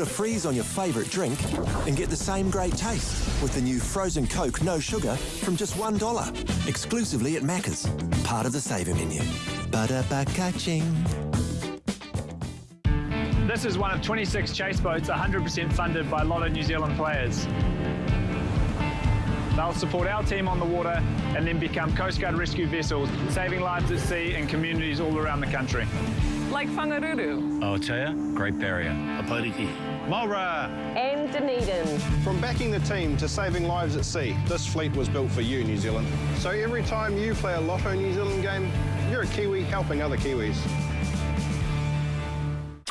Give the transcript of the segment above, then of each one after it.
Put a freeze on your favourite drink and get the same great taste with the new frozen Coke No Sugar from just $1. Exclusively at Macca's. Part of the saver menu. Ba-da-ba-ka-ching. This is one of 26 chase boats 100% funded by Lotto New Zealand players. They'll support our team on the water and then become Coast Guard rescue vessels, saving lives at sea in communities all around the country. Like Whangaruru. Aotea, Great Barrier. Aotearoa. Maura. And Dunedin. From backing the team to saving lives at sea, this fleet was built for you, New Zealand. So every time you play a Lotto New Zealand game, you're a Kiwi helping other Kiwis.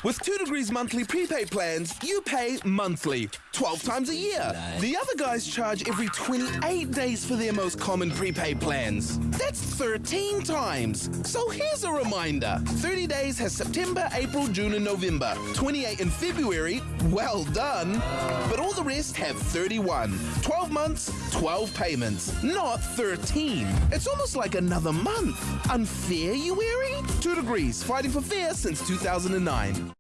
With 2 Degrees monthly prepaid plans, you pay monthly, 12 times a year. The other guys charge every 28 days for their most common prepaid plans. That's 13 times. So here's a reminder 30 days has September, April, June, and November. 28 in February, well done. But all the rest have 31. 12 months, 12 payments, not 13. It's almost like another month. Unfair, you weary? 2 Degrees, fighting for fair since 2009.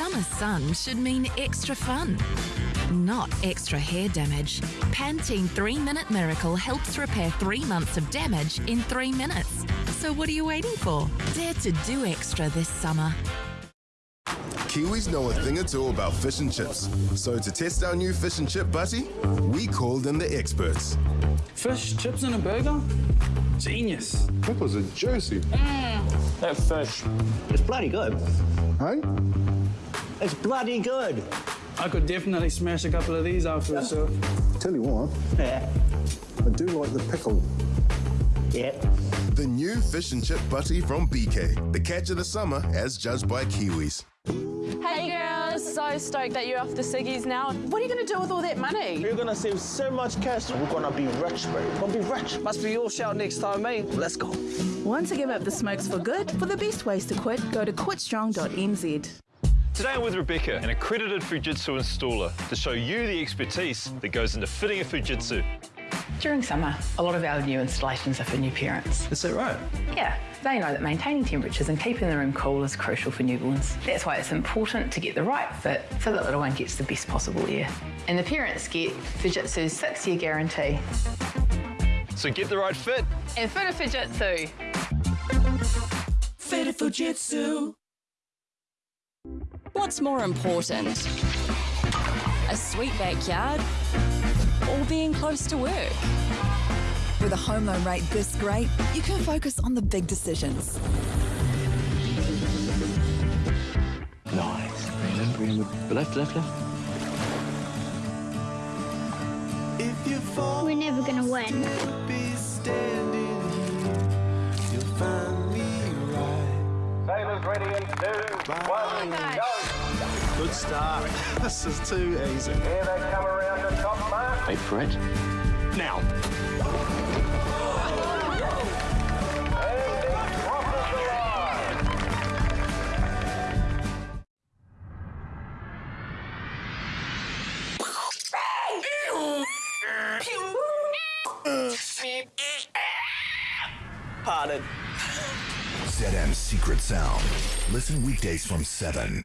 Summer sun should mean extra fun, not extra hair damage. Pantene 3 Minute Miracle helps repair three months of damage in three minutes. So what are you waiting for? Dare to do extra this summer. Kiwis know a thing or two about fish and chips. So to test our new fish and chip butty, we called in the experts. Fish, chips, and a burger? Genius. Pickles are juicy. Mm. That fish. It's bloody good. Hey? It's bloody good. I could definitely smash a couple of these after a surf. Tell you what, Yeah. I do like the pickle. Yeah. The new fish and chip butty from BK. The catch of the summer as judged by Kiwis. Hey girls, so stoked that you're off the ciggies now. What are you going to do with all that money? You're gonna save so much cash. We're gonna be rich, bro. We're gonna be rich. Must be your shout next time, mate. Let's go. Want to give up the smokes for good? For the best ways to quit, go to quitstrong.nz. Today I'm with Rebecca, an accredited Fujitsu installer, to show you the expertise that goes into fitting a Fujitsu. During summer, a lot of our new installations are for new parents. Is that right? Yeah, they know that maintaining temperatures and keeping the room cool is crucial for newborns. That's why it's important to get the right fit so that little one gets the best possible air. And the parents get Fujitsu's six-year guarantee. So get the right fit. And fit a Fujitsu. Fit a Fujitsu. What's more important? A sweet backyard or being close to work? With a home loan rate this great, you can focus on the big decisions. Nice. Left, left, left. We're never gonna win. Sailors ready in two, one, oh go. Good start. this is too easy. Here they come around the top mark. Wait for it. Now. And he crosses the. Pardon. ZM's Secret Sound. Listen weekdays from 7.